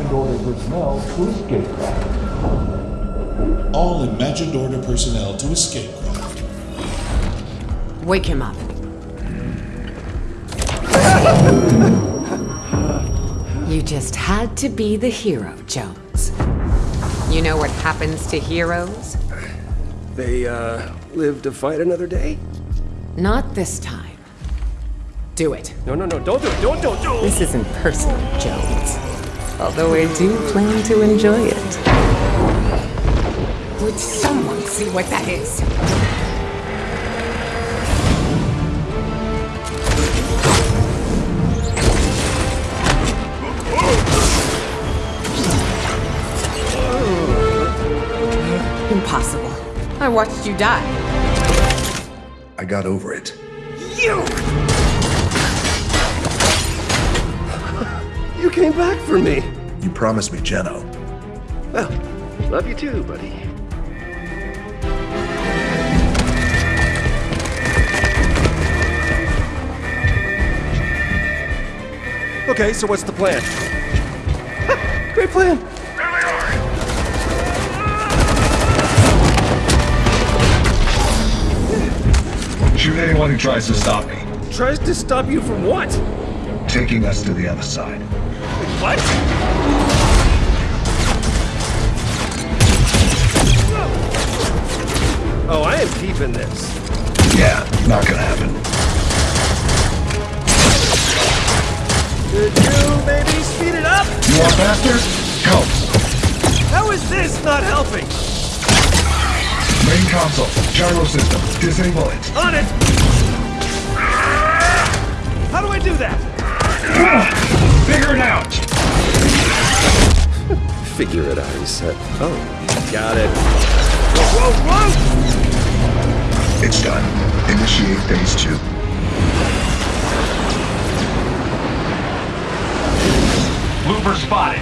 imagined order personnel to escape craft. All imagined order personnel to escape craft. Wake him up. you just had to be the hero, Jones. You know what happens to heroes? They, uh, live to fight another day? Not this time. Do it. No, no, no, don't do it, don't, don't, don't! This isn't personal, Jones. Although I do plan to enjoy it. Would someone see what that is? Oh. Impossible. I watched you die. I got over it. You! You came back for me! You promised me Jeno. Well, love you too, buddy. Okay, so what's the plan? Great plan! Shoot anyone who tries to stop me. Tries to stop you from what? Taking us to the other side. What? Oh, I am deep in this. Yeah, not gonna happen. Could you maybe speed it up? You want faster? Go. How is this not helping? Main console. Gyro system. Disable it. On it! How do I do that? Figure it out. Figure it out, he said. Oh, got it. Whoa, whoa, whoa! It's done. Initiate phase two. Looper spotted.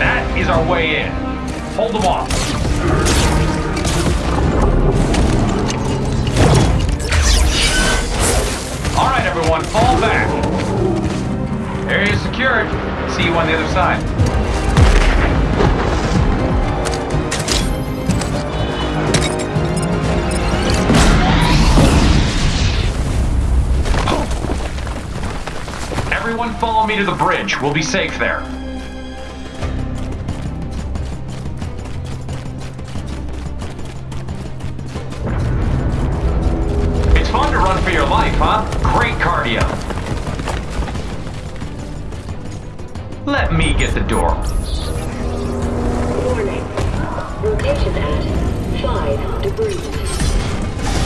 That is our way in. Hold them off. All right, everyone, fall back. Area secured. See you on the other side. Everyone follow me to the bridge. We'll be safe there. It's fun to run for your life, huh? Great cardio. Let me get the door. Warning. Rotation at 5 degrees.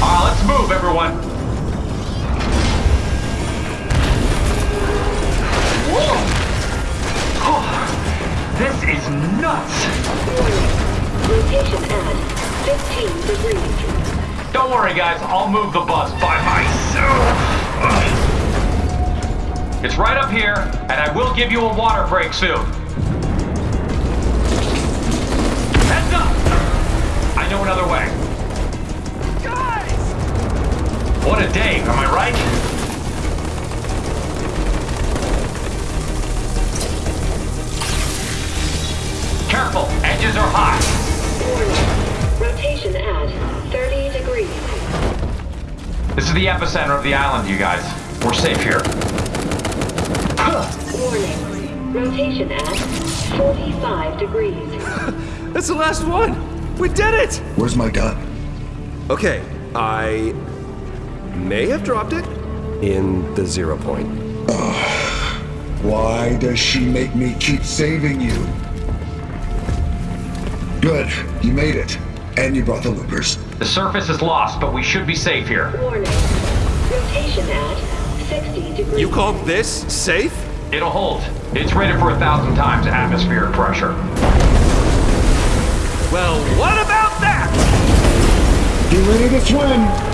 Ah, let's move, everyone. Whoa. This is nuts. Warning. Rotation at 15 degrees. Don't worry, guys. I'll move the bus by myself. It's right up here, and I will give you a water break soon. Heads up! I know another way. Guys! What a day, am I right? Careful, edges are hot. Warning. Rotation at 30 degrees. This is the epicenter of the island, you guys. We're safe here. Warning. Rotation at 45 degrees. That's the last one! We did it! Where's my gun? Okay, I may have dropped it in the zero point. Why does she make me keep saving you? Good, you made it. And you brought the loopers. The surface is lost, but we should be safe here. Warning. Rotation at 60 degrees. You call this safe? It'll hold. It's rated for a thousand times atmospheric pressure. Well, what about that? Get ready to swim!